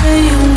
say you.